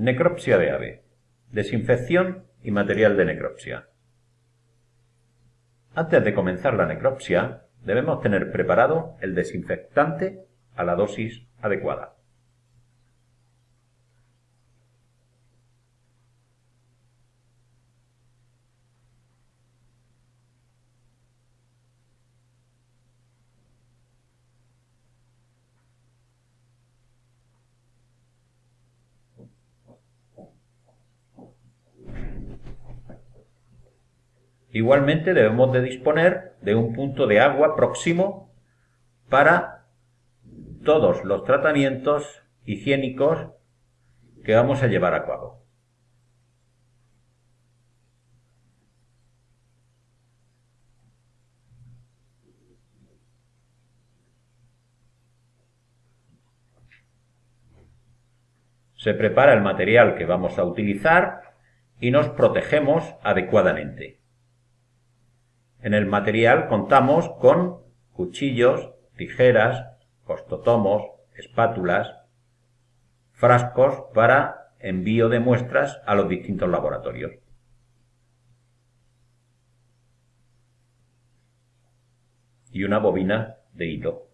Necropsia de ave. Desinfección y material de necropsia. Antes de comenzar la necropsia, debemos tener preparado el desinfectante a la dosis adecuada. Igualmente debemos de disponer de un punto de agua próximo para todos los tratamientos higiénicos que vamos a llevar a cabo. Se prepara el material que vamos a utilizar y nos protegemos adecuadamente. En el material contamos con cuchillos, tijeras, costotomos, espátulas, frascos para envío de muestras a los distintos laboratorios. Y una bobina de hilo.